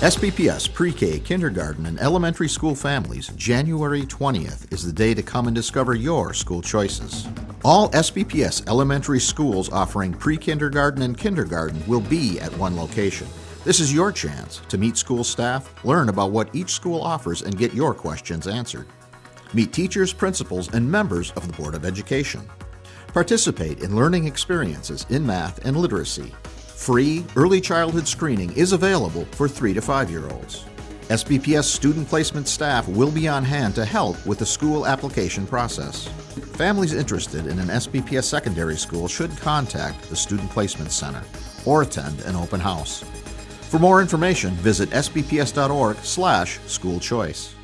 SBPS pre-K, kindergarten, and elementary school families, January 20th is the day to come and discover your school choices. All SBPS elementary schools offering pre-kindergarten and kindergarten will be at one location. This is your chance to meet school staff, learn about what each school offers, and get your questions answered. Meet teachers, principals, and members of the Board of Education. Participate in learning experiences in math and literacy. Free early childhood screening is available for 3 to 5 year olds. SBPS student placement staff will be on hand to help with the school application process. Families interested in an SBPS secondary school should contact the Student Placement Center or attend an open house. For more information, visit sbps.org/school choice.